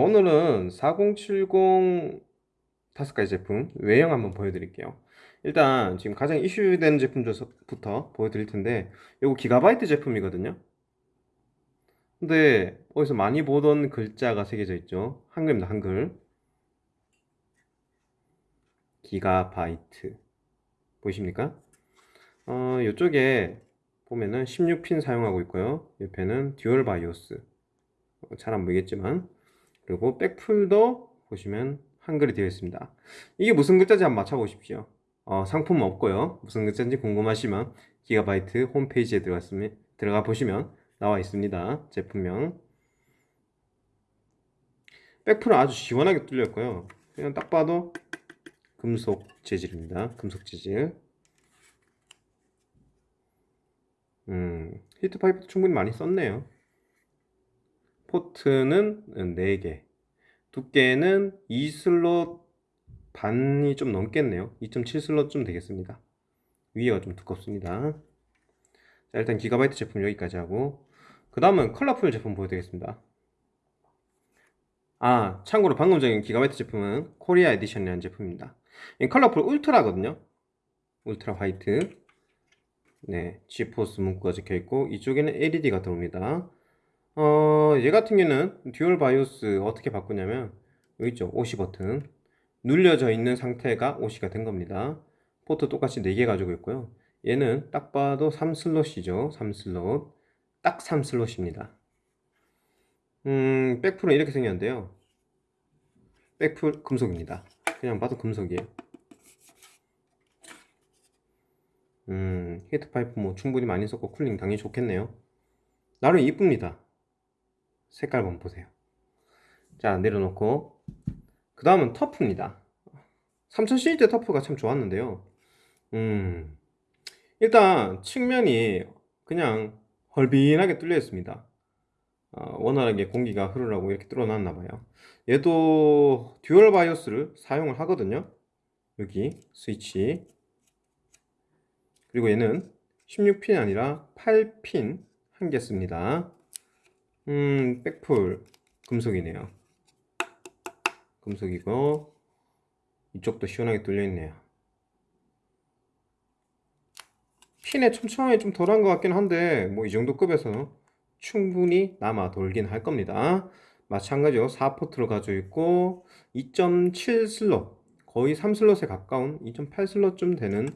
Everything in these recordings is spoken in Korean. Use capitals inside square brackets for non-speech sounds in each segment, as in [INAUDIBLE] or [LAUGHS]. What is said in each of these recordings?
오늘은 4070 다섯 가지 제품 외형 한번 보여드릴게요. 일단 지금 가장 이슈되는 제품부터 보여드릴 텐데 이거 기가바이트 제품이거든요. 근데 어디서 많이 보던 글자가 새겨져 있죠. 한글입니다. 한글. 기가바이트 보이십니까? 어, 이쪽에 보면은 16핀 사용하고 있고요. 옆에는 dual BIOS 잘 안 보이겠지만 그리고 백풀도 보시면 한글이 되어 있습니다. 이게 무슨 글자인지 한번 맞춰보십시오. 어, 상품 없고요. 무슨 글자인지 궁금하시면 기가바이트 홈페이지에 들어갔으면, 들어가 보시면 나와 있습니다. 제품명. 백풀은 아주 시원하게 뚫렸고요. 그냥 딱 봐도 금속 재질입니다. 금속 재질. 음, heat pipe도 충분히 많이 썼네요 포트는 4개 두께는 2슬롯 반이 좀 넘겠네요. 2.7슬롯 좀 되겠습니다. 위에가 좀 두껍습니다. 자 일단 기가바이트 제품 여기까지 하고 그 다음은 컬러풀 제품 보여드리겠습니다. 아 참고로 방금 전에 기가바이트 제품은 Korea Edition이라는 제품입니다. 이 컬러풀 Ultra거든요. Ultra White. 네 지포스 문구가 적혀있고 이쪽에는 LED가 들어옵니다 어, 얘 같은 경우는 dual BIOS 어떻게 바꾸냐면 여기 있죠? OC 버튼. 눌려져 있는 상태가 OC가 된 겁니다. 포트 똑같이 4개 가지고 있고요. 얘는 딱 봐도 3슬롯이죠. 3슬롯. 딱 3슬롯입니다. 음 백플은 이렇게 생겼는데요. 백풀 금속입니다. 그냥 봐도 금속이에요. 음 히트파이프 뭐 충분히 많이 썼고 쿨링 당연히 좋겠네요. 나름 이쁩니다 색깔 한번 보세요. 자 내려놓고. 그 다음은 터프입니다. 3000cc 터프가 참 좋았는데요. 음 일단 측면이 그냥 헐빈하게 뚫려 있습니다. 어, 원활하게 공기가 흐르라고 이렇게 뚫어 놨나 봐요. 얘도 dual BIOS를 사용을 하거든요. 여기 스위치. 그리고 얘는 16핀이 아니라 8핀 한 개 씁니다 음 백플. 금속이네요. 금속이고 이쪽도 시원하게 뚫려있네요. 핀에 촘촘하게 좀 덜한 것 같긴 한데 뭐 이 정도 급에서 충분히 남아 돌긴 할 겁니다. 마찬가지로 4포트로 가지고 있고 2.7 슬롯 거의 3슬롯에 가까운 2.8 슬롯쯤 되는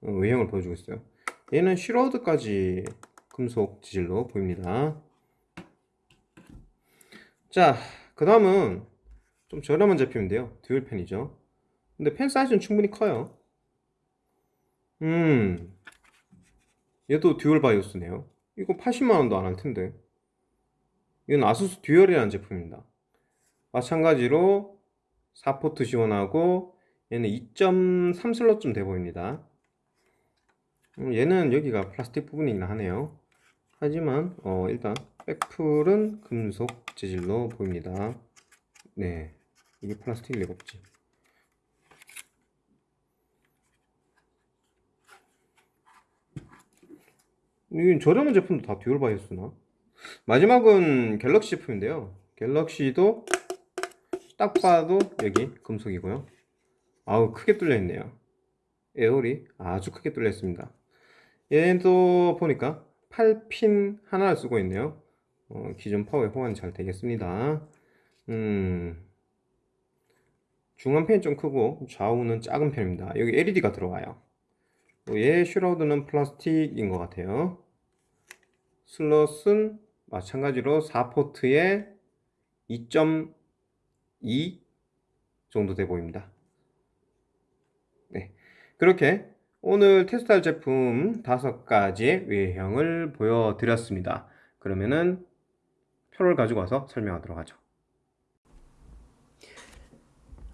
어, 외형을 보여주고 있어요. 얘는 shroud까지 금속 재질로 보입니다 자, 그 다음은 좀 저렴한 제품인데요. dual 팬이죠. 근데 팬 사이즈는 충분히 커요. 음, 얘도 dual BIOS네요. 이거 80만원도 안 할 텐데. 이건 아수스 Dual이라는 제품입니다. 마찬가지로 4포트 지원하고 얘는 2.3 슬롯쯤 돼 보입니다. 음, 얘는 여기가 플라스틱 부분이긴 하네요. 하지만 어, 일단 백플은 금속 재질로 보입니다. 네 이게 플라스틱일 리가 없지 이건 저렴한 제품도 다 dual 바이오스나? 마지막은 갤럭시 제품인데요. 갤럭시도 딱 봐도 여기 금속이고요. 아우 크게 뚫려 있네요. air hole이 아주 크게 뚫려 있습니다. 얘도 보니까 8핀 하나를 쓰고 있네요 어, 기존 파워에 호환이 잘 되겠습니다. 음, 중간 팬이 좀 크고 좌우는 작은 편입니다. 여기 LED가 들어와요. 얘 shroud는 플라스틱인 것 같아요. 슬롯은 마찬가지로 4포트에 2.2 정도 돼 보입니다. 네 그렇게 오늘 테스트할 제품 다섯 가지의 외형을 보여드렸습니다. 그러면은 표를 가지고 와서 설명하도록 하죠.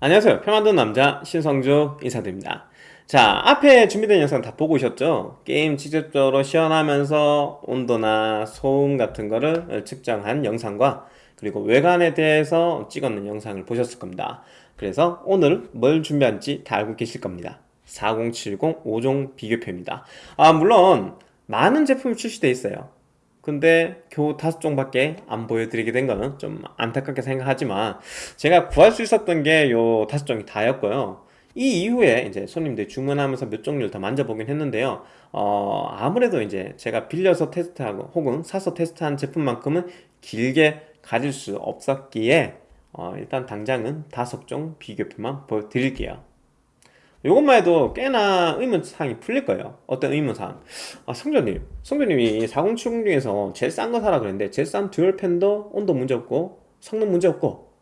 안녕하세요. 표 만드는 남자 신성주 인사드립니다. 자 앞에 준비된 영상 다 보고 오셨죠? 게임 직접적으로 시연하면서 온도나 소음 같은 거를 측정한 영상과 그리고 외관에 대해서 찍었는 영상을 보셨을 겁니다. 그래서 오늘 뭘 준비한지 다 알고 계실 겁니다. 4070 5종 비교표입니다. 아 물론 많은 제품이 출시되어 있어요 근데 겨우 다섯 종밖에 안 보여드리게 된 거는 좀 안타깝게 생각하지만 제가 구할 수 있었던 게 요 다섯 종이 다였고요. 이 이후에 이제 손님들이 주문하면서 몇 종류를 더 만져보긴 했는데요. 어, 아무래도 이제 제가 빌려서 테스트하고 혹은 사서 테스트한 제품만큼은 길게 가질 수 없었기에 어, 일단 당장은 다섯 종 비교표만 보여드릴게요. 이것만 해도 꽤나 의문사항이 풀릴 거예요. 어떤 의문사항? 아, 성조님. 성조님이 4070 중에서 제일 싼 거 사라 그랬는데, 제일 싼 dual 팬도 온도 문제 없고, 성능 문제 없고,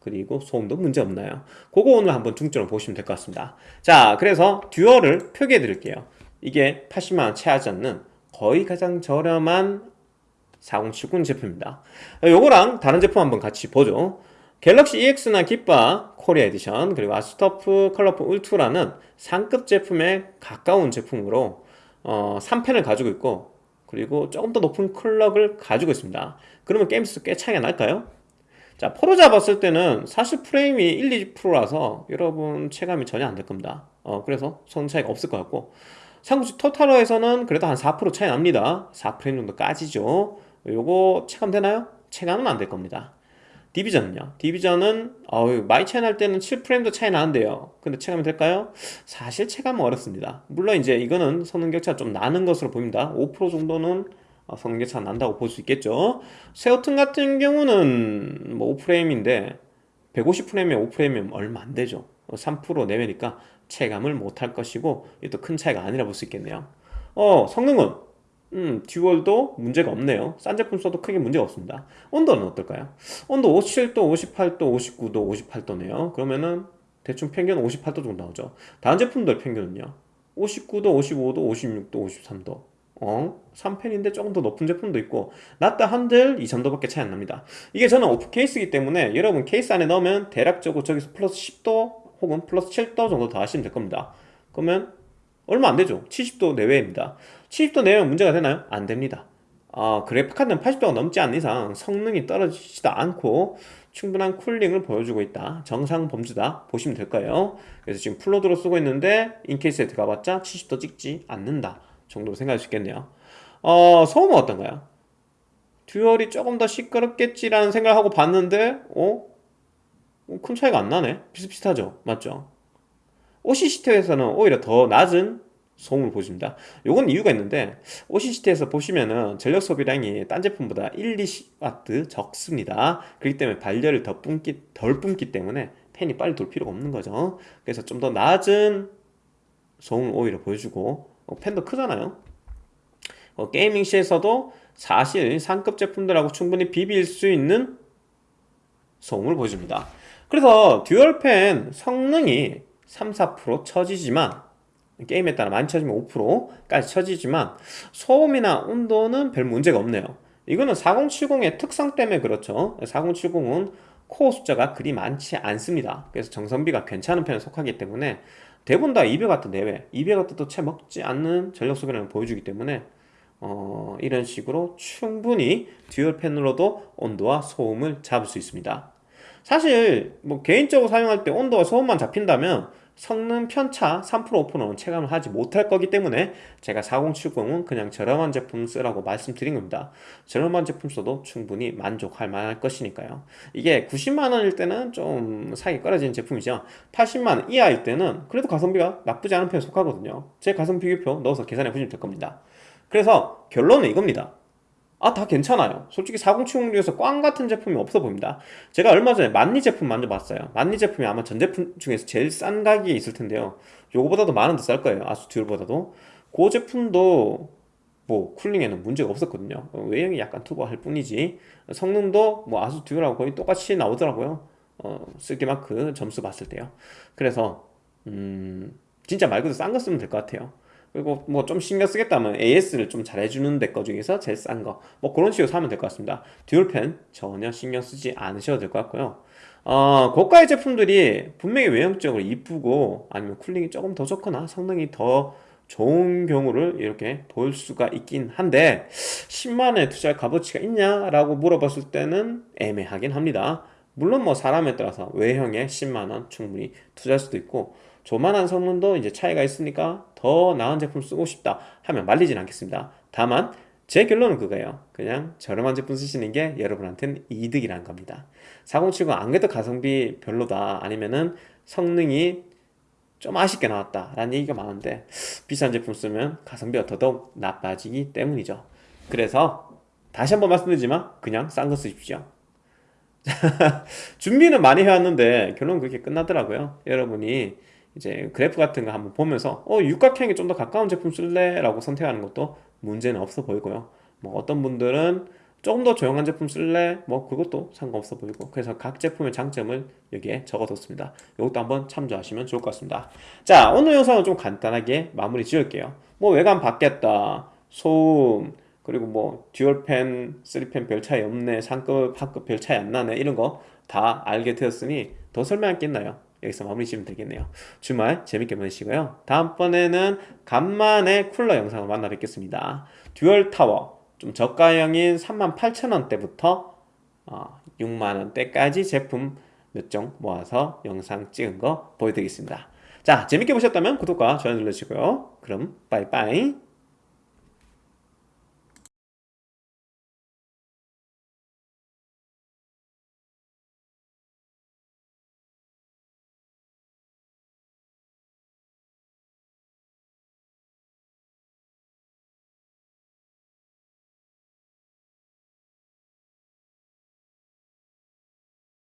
그리고 소음도 문제 없나요? 그거 오늘 한번 중점을 보시면 될 것 같습니다. 자, 그래서 dual을 표기해 드릴게요. 이게 80만원 채 하지 않는 거의 가장 저렴한 4070 제품입니다. 요거랑 다른 제품 한번 같이 보죠. 갤럭시 EX나 기바 코리아 에디션 그리고 아스터프 컬러풀 울트라는 상급 제품에 가까운 제품으로 어, 3펜을 가지고 있고 그리고 조금 더 높은 클럭을 가지고 있습니다. 그러면 게임 수 꽤 차이가 날까요? 자 포로 잡았을 때는 사실 프레임이 1, 2%라서 여러분 체감이 전혀 안 될 겁니다. 어, 그래서 성 차이가 없을 것 같고. 삼국지 토탈워에서는 그래도 한 4% 차이 납니다. 4프레임 정도 까지죠. 요거 체감되나요? 체감은 안 될 겁니다 디비전은요? 디비전은 어우, 차이 날 때는 7프레임도 차이 나는데요. 근데 체감이 될까요? 사실 체감은 어렵습니다. 물론 이제 이거는 성능 격차가 좀 나는 것으로 보입니다. 5% 정도는 어, 성능 격차가 난다고 볼 수 있겠죠. 세오튼 같은 경우는 뭐 5프레임인데 150프레임에 5프레임이면 얼마 안 되죠. 3% 내외니까 체감을 못할 것이고 이것도 큰 차이가 아니라 볼 수 있겠네요. 어, 성능은 음, 듀얼도 문제가 없네요. 싼 제품 써도 크게 문제가 없습니다. 온도는 어떨까요? 온도 57도, 58도, 59도, 58도네요. 그러면은 대충 평균 58도 정도 나오죠. 다른 제품들 평균은요. 59도, 55도, 56도, 53도. 어? 3펜인데 조금 더 높은 제품도 있고 낮다 한들 2, 3도밖에 차이 안 납니다. 이게 저는 오프 케이스이기 때문에 여러분 케이스 안에 넣으면 대략적으로 저기서 플러스 10도 혹은 플러스 7도 정도 더 하시면 될 겁니다. 그러면 얼마 안 되죠. 70도 내외입니다. 70도 내외면 문제가 되나요? 안 됩니다. 어, 그래픽카드는 80도가 넘지 않는 이상 성능이 떨어지지도 않고 충분한 쿨링을 보여주고 있다. 정상 범주다. 보시면 될 거예요. 그래서 지금 full load로 쓰고 있는데 in case에 들어가봤자 70도 찍지 않는다. 정도로 생각할 수 있겠네요. 어, 소음은 어떤가요? dual이 조금 더 시끄럽겠지라는 생각을 하고 봤는데, 어? 어큰 차이가 안 나네? 비슷비슷하죠? 맞죠? OCCT에서는 오히려 더 낮은 소음을 보십니다. 요건 이유가 있는데 OCCT에서 보시면은 전력 소비량이 딴 제품보다 1, 2W 적습니다. 그렇기 때문에 발열을 더 뿜기, 덜 뿜기 때문에 팬이 빨리 돌 필요가 없는 거죠. 그래서 좀 더 낮은 소음을 오히려 보여주고 어, 팬도 크잖아요. 어, 게이밍 시에서도 사실 상급 제품들하고 충분히 비빌 수 있는 소음을 보여줍니다. 그래서 dual팬 성능이 3, 4% 처지지만 게임에 따라 많이 쳐지면 5%까지 쳐지지만 소음이나 온도는 별 문제가 없네요. 이거는 4070의 특성 때문에 그렇죠. 4070은 코어 숫자가 그리 많지 않습니다. 그래서 전성비가 괜찮은 편에 속하기 때문에 대부분 다 200W 내외 200W도 채 먹지 않는 전력 소비량을 보여주기 때문에 어, 이런 식으로 충분히 dual 팬으로도 온도와 소음을 잡을 수 있습니다. 사실 뭐 개인적으로 사용할 때 온도와 소음만 잡힌다면 성능 편차 3% 5%는 체감을 하지 못할 거기 때문에 제가 4070은 그냥 저렴한 제품 쓰라고 말씀드린 겁니다. 저렴한 제품 써도 충분히 만족할 만할 것이니까요. 이게 90만원일 때는 좀 사기 꺼려지는 제품이죠. 80만원 이하일 때는 그래도 가성비가 나쁘지 않은 편에 속하거든요. 제 가성비 비교표 넣어서 계산해 보시면 될 겁니다. 그래서 결론은 이겁니다 아, 다 괜찮아요. 솔직히 4070 중에서 꽝 같은 제품이 없어 보입니다. 제가 얼마 전에 만리 제품 만져봤어요. 만리 제품이 아마 전 제품 중에서 제일 싼 가격에 있을 텐데요. 요거보다도 더쌀 거예요. 아수 듀얼보다도. 그 제품도 뭐 쿨링에는 문제가 없었거든요. 외형이 약간 투보할 뿐이지. 성능도 뭐 아수 듀얼하고 거의 똑같이 나오더라고요. 어, 쓸게마크 점수 봤을 때요. 그래서 음, 진짜 말 그대로 싼 거 쓰면 될 것 같아요. 그리고 뭐 좀 신경 쓰겠다면 AS를 좀 잘해주는 데 거 중에서 제일 싼 거. 뭐 그런 식으로 사면 될 것 같습니다. 듀얼펜 전혀 신경 쓰지 않으셔도 될 것 같고요. 어, 고가의 제품들이 분명히 외형적으로 이쁘고 아니면 쿨링이 조금 더 좋거나 성능이 더 좋은 경우를 이렇게 볼 수가 있긴 한데 10만원에 투자할 값어치가 있냐 라고 물어봤을 때는 애매하긴 합니다. 물론 뭐 사람에 따라서 외형에 10만원 충분히 투자할 수도 있고 조만한 성능도 이제 차이가 있으니까 더 나은 제품 쓰고 싶다 하면 말리진 않겠습니다. 다만 제 결론은 그거예요. 그냥 저렴한 제품 쓰시는 게 여러분한테는 이득이라는 겁니다. 4070 안 그래도 가성비 별로다 아니면은 성능이 좀 아쉽게 나왔다 라는 얘기가 많은데 비싼 제품 쓰면 가성비가 더더욱 나빠지기 때문이죠. 그래서 다시 한번 말씀드리지만 그냥 싼 거 쓰십시오. [LAUGHS] 준비는 많이 해왔는데 결론은 그렇게 끝나더라고요. 여러분이 이제 그래프 같은 거 한번 보면서 어 육각형에 좀 더 가까운 제품 쓸래 라고 선택하는 것도 문제는 없어 보이고요. 뭐 어떤 분들은 조금 더 조용한 제품 쓸래? 뭐 그것도 상관없어 보이고 그래서 각 제품의 장점을 여기에 적어뒀습니다. 이것도 한번 참조하시면 좋을 것 같습니다. 자 오늘 영상은 좀 간단하게 마무리 지을게요. 뭐 외관 바뀌었다, 소음 그리고 뭐 dual팬, 3팬 별 차이 없네, 상급, 하급 별 차이 안 나네 이런 거 다 알게 되었으니 더 설명할 게 있나요? 여기서 마무리 지으면 되겠네요. 주말 재밌게 보내시고요. 다음번에는 간만에 쿨러 영상을 만나 뵙겠습니다. dual 타워 좀 저가형인 38,000원대부터 어, 6만원대까지 제품 몇 종 모아서 영상 찍은 거 보여드리겠습니다. 자, 재밌게 보셨다면 구독과 좋아요 눌러주시고요. 그럼 빠이빠이.